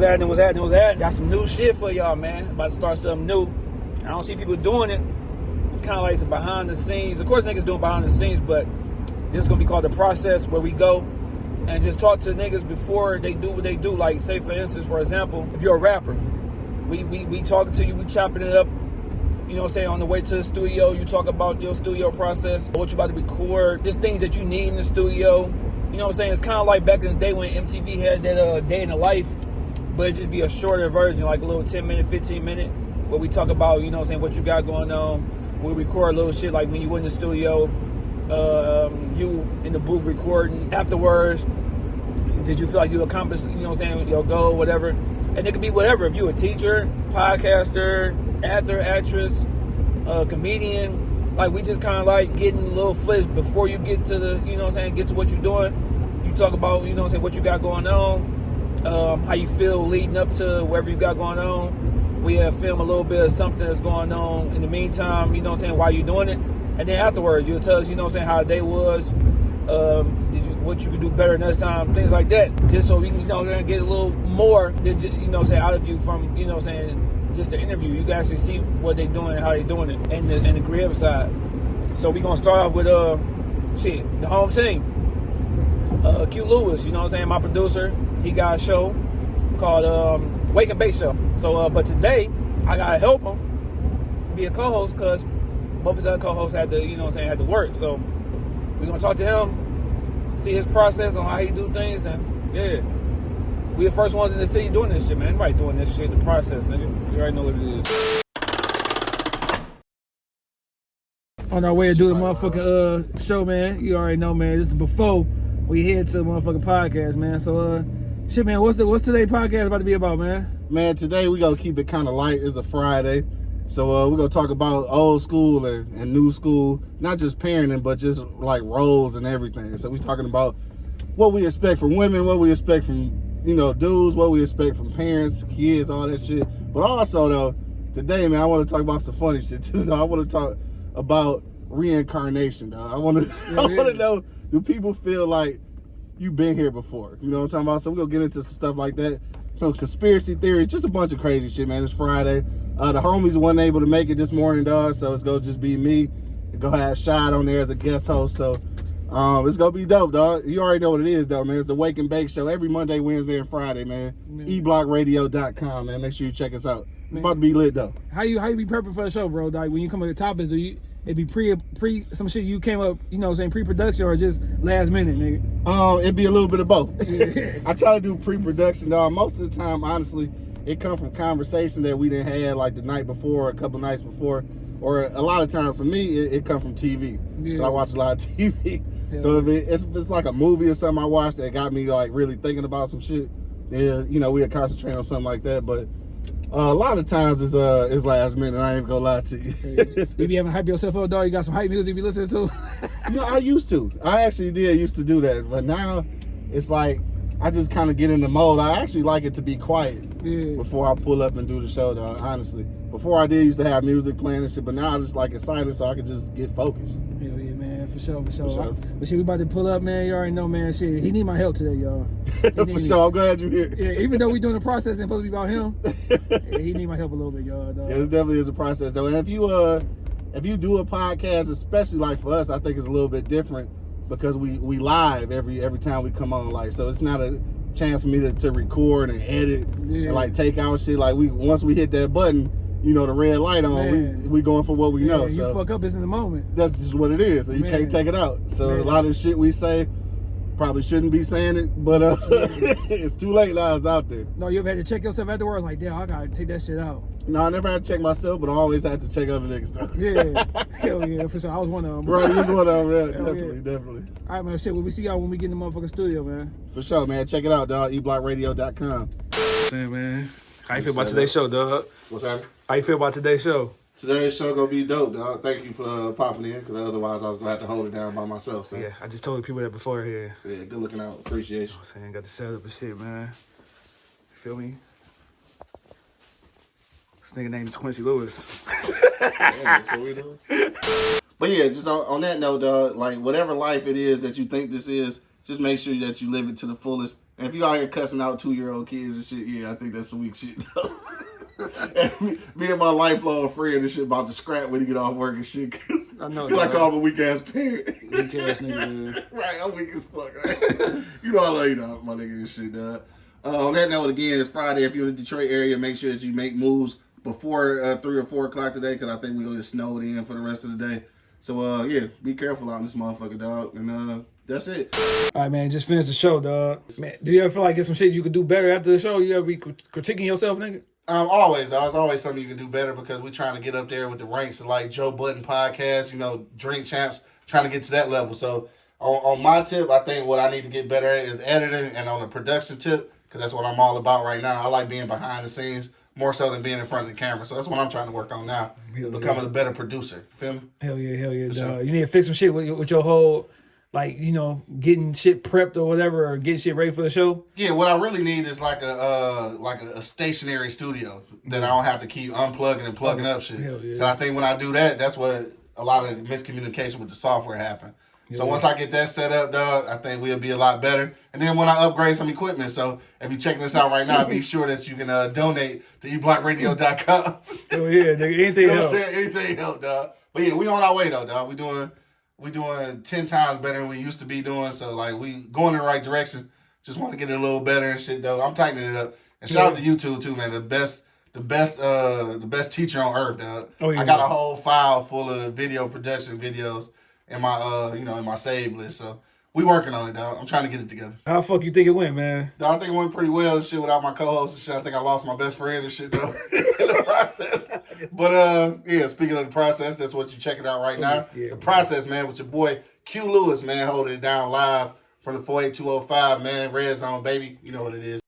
what's happening, what's happening, what's happening. Got some new shit for y'all, man. About to start something new. I don't see people doing it. Kind of like some behind the scenes. Of course, niggas doing behind the scenes, but this is gonna be called the process where we go and just talk to niggas before they do what they do. Like, say for instance, for example, if you're a rapper, we we, we talking to you, we chopping it up. You know what I'm saying? On the way to the studio, you talk about your studio process, what you about to record, just things that you need in the studio. You know what I'm saying? It's kind of like back in the day when MTV had that uh, day in the life, but it just be a shorter version, like a little 10 minute, 15 minute, where we talk about, you know what I'm saying, what you got going on. We record a little shit like when you in the studio, um, you in the booth recording. Afterwards, did you feel like you accomplished, you know what I'm saying, your goal, whatever? And it could be whatever. If you a teacher, podcaster, actor, actress, uh, comedian, like we just kind of like getting a little flesh before you get to the, you know what I'm saying, get to what you're doing. You talk about, you know what I'm saying, what you got going on, um, how you feel leading up to whatever you got going on. We have film a little bit of something that's going on in the meantime, you know what I'm saying, while you're doing it. And then afterwards, you'll tell us, you know what I'm saying, how the day was, um, you, what you could do better next time, things like that. Just so we can, you know, get a little more, than you know, say out of you from, you know, i'm saying just the interview. You can actually see what they're doing and how they're doing it, and the, and the creative side. So we're gonna start off with uh, shit, the home team. Uh, Q Lewis, you know what I'm saying, my producer. He got a show called um, Wake and Bake Show. So, uh, but today I gotta help him be a co-host because both his other co-hosts had to, you know what I'm saying, had to work. So we're gonna talk to him, see his process on how he do things, and yeah. We the first ones in the city doing this shit, man. Anybody doing this shit, the process, nigga. You already know what it is. On our way to do the motherfucking uh show, man. You already know, man. This is before we head to the motherfucking podcast, man. So uh shit, man, what's the what's today's podcast about to be about, man? Man, today we gonna keep it kind of light. It's a Friday. So uh, we're gonna talk about old school and, and new school, not just parenting, but just like roles and everything. So we're talking about what we expect from women, what we expect from you know dudes, what we expect from parents, kids, all that shit. But also though, today, man, I want to talk about some funny shit too. Though. I want to talk about reincarnation. Though. I want to, yeah, I want to know, do people feel like you've been here before? You know what I'm talking about? So we're gonna get into some stuff like that. Some conspiracy theories, just a bunch of crazy shit, man. It's Friday. Uh, the homies weren't able to make it this morning, dog. So it's gonna just be me. Go have Shad on there as a guest host. So um, it's gonna be dope, dog. You already know what it is, though, man. It's the Wake and Bake Show every Monday, Wednesday, and Friday, man. man. eblockradio.com, man. Make sure you check us out. It's man. about to be lit, though. How you how you be prepping for the show, bro? Like when you come up with topics, do you it be pre pre some shit you came up, you know, saying pre-production or just last minute, nigga? Um, it'd be a little bit of both. I try to do pre-production, dog. Most of the time, honestly, it come from conversation that we didn't have like the night before, a couple nights before, or a lot of times for me, it, it come from TV. Yeah. I watch a lot of TV. So if, it, it's, if it's like a movie or something I watched that got me like really thinking about some shit, then you know we'll concentrate on something like that. But uh, a lot of times it's uh it's last minute. I ain't gonna lie to you. you be having hype yourself up, dog. You got some hype music you be listening to. you know, I used to. I actually did used to do that, but now it's like I just kind of get in the mode. I actually like it to be quiet yeah. before I pull up and do the show, though. Honestly, before I did used to have music playing and shit, but now I just like it silent so I can just get focused for sure, for sure. For sure. But shit, we about to pull up, man. You already know, man. Shit, he need my help today, y'all. for sure, I'm glad you're here. Yeah, even though we doing the process and supposed to be about him, yeah, he need my help a little bit, y'all. Yeah, it definitely is a process though. And if you uh, if you do a podcast, especially like for us, I think it's a little bit different because we we live every every time we come on, like so it's not a chance for me to, to record and edit yeah. and like take out shit. Like we once we hit that button you know, the red light on, we we going for what we know. You so fuck up is in the moment. That's just what it is. You Man. can't take it out. So Man. a lot of shit we say probably shouldn't be saying it, but uh, it's too late now. It's out there. No, you ever had to check yourself afterwards? Like, damn, I gotta take that shit out. No, I never had to check myself, but I always had to check other niggas though. yeah, hell yeah, for sure. I was one of them. Right, you was one of them. Yeah, definitely, yeah. definitely. All right, man. Shit, well, we see y'all when we get in the motherfucking studio, man. For sure, man. Check it out, dog. eblockradio.com. Hey, man. How you feel about today's show, dog? What's happening? How you feel about today's show? Today's show gonna be dope, dog. Thank you for uh, popping in, because otherwise I was gonna have to hold it down by myself. So. Yeah, I just told people that before here. Yeah, good looking out. Appreciation. You know I'm saying, got the setup and shit, man. You feel me? This nigga name is Quincy Lewis. but yeah, just on, on that note, dog, like whatever life it is that you think this is, just make sure that you live it to the fullest And if you out here cussing out two year old kids and shit, yeah, I think that's some weak shit. though. Me, me and my lifelong friend and shit about to scrap when he get off work and shit. I know, Cause I call him a weak ass parent. Weak ass nigga, right, I'm weak as fuck, right? you know I love you, dog, my nigga and shit, dog. Uh, on that note, again, it's Friday. If you're in the Detroit area, make sure that you make moves before uh, three or four o'clock today, because I think we're gonna get snowed in for the rest of the day. So uh, yeah, be careful out in this motherfucker, dog. And uh, that's it. All right, man. Just finished the show, dog. Man, do you ever feel like there's some shit you could do better after the show? You ever be critiquing yourself, nigga? Um, always, dog. It's always something you can do better because we're trying to get up there with the ranks of like Joe Budden podcast, you know, Drink Champs, trying to get to that level. So on, on my tip, I think what I need to get better at is editing, and on the production tip, because that's what I'm all about right now. I like being behind the scenes more so than being in front of the camera. So that's what I'm trying to work on now, Yeah, becoming a better producer. Feel me? Hell yeah, hell yeah, dog. sure. You need to fix some shit with, your- with your whole, like, you know, getting shit prepped or whatever, or getting shit ready for the show. Yeah, what I really need is like a uh like a, a stationary studio that I don't have to keep unplugging and plugging up shit. Yeah. 'Cause I think when I do that, that's what a lot of miscommunication with the software happen. So Yeah. once I get that set up, dog, I think we'll be a lot better. And then when I upgrade some equipment, so if you're checking this out right now, be sure that you can uh, donate to eblockradio.com. Hell yeah, nigga. Anything else? Anything help, dog. But yeah, we on our way though, dog. We doing we doing ten times better than we used to be doing. So like we going in the right direction. Just want to get it a little better and shit though. I'm tightening it up. And shout out to YouTube too, man. The best the best uh the best teacher on earth, dog. Oh, yeah. I got a whole file full of video production videos in my uh you know in my save list. So we working on it, dog. I'm trying to get it together. How the fuck you think it went, man? No, I think it went pretty well and shit without my co-host and shit. I think I lost my best friend and shit though in the process. But uh, yeah. Speaking of the process, that's what you're checking out right now. Yeah, the process, man, with your boy Q Lewis, man, holding it down live from the 48205, man. Red Zone, baby. You know what it is.